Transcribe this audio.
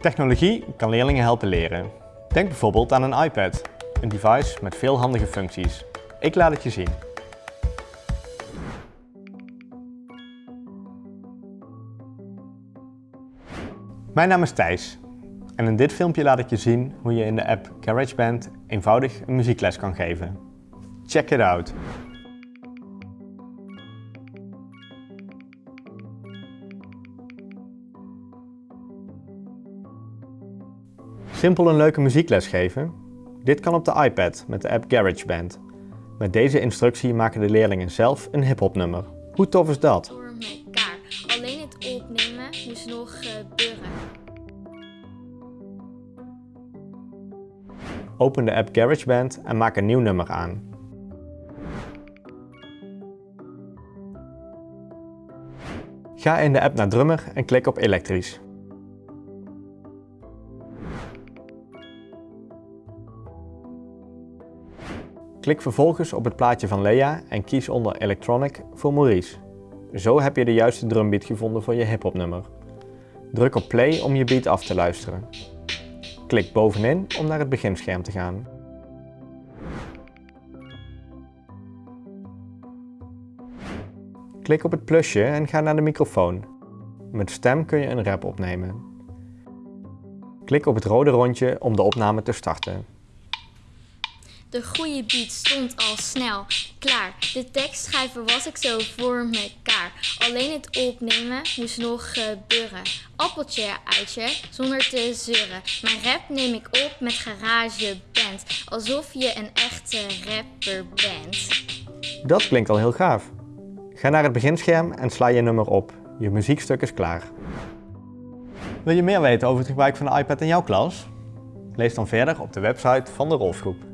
Technologie kan leerlingen helpen leren. Denk bijvoorbeeld aan een iPad, een device met veel handige functies. Ik laat het je zien. Mijn naam is Thijs en in dit filmpje laat ik je zien hoe je in de app GarageBand eenvoudig een muziekles kan geven. Check it out! Simpel een leuke muziekles geven? Dit kan op de iPad met de app GarageBand. Met deze instructie maken de leerlingen zelf een hip-hop nummer. Hoe tof is dat? Door elkaar. Alleen het opnemen is nog gebeuren. Open de app GarageBand en maak een nieuw nummer aan. Ga in de app naar drummer en klik op elektrisch. Klik vervolgens op het plaatje van Lea en kies onder Electronic voor Maurice. Zo heb je de juiste drumbeat gevonden voor je hip-hop nummer. Druk op play om je beat af te luisteren. Klik bovenin om naar het beginscherm te gaan. Klik op het plusje en ga naar de microfoon. Met stem kun je een rap opnemen. Klik op het rode rondje om de opname te starten. De goede beat stond al snel klaar. De tekst schrijven was ik zo voor mekaar. Alleen het opnemen moest nog gebeuren. Appeltje, uitje, zonder te zeuren. Mijn rap neem ik op met GarageBand. Alsof je een echte rapper bent. Dat klinkt al heel gaaf. Ga naar het beginscherm en sla je nummer op. Je muziekstuk is klaar. Wil je meer weten over het gebruik van de iPad in jouw klas? Lees dan verder op de website van de Rolfgroep.